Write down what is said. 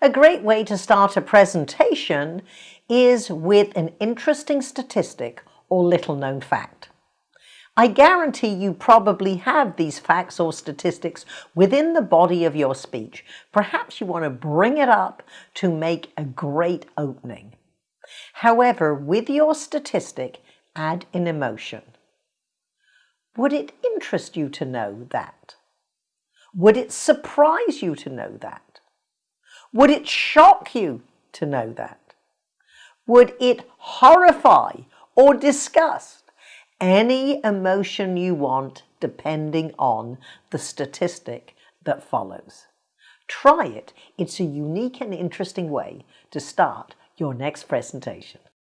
A great way to start a presentation is with an interesting statistic or little known fact. I guarantee you probably have these facts or statistics within the body of your speech. Perhaps you want to bring it up to make a great opening. However, with your statistic, add an emotion. Would it interest you to know that? Would it surprise you to know that? Would it shock you to know that? Would it horrify or disgust? Any emotion you want depending on the statistic that follows. Try it. It's a unique and interesting way to start your next presentation.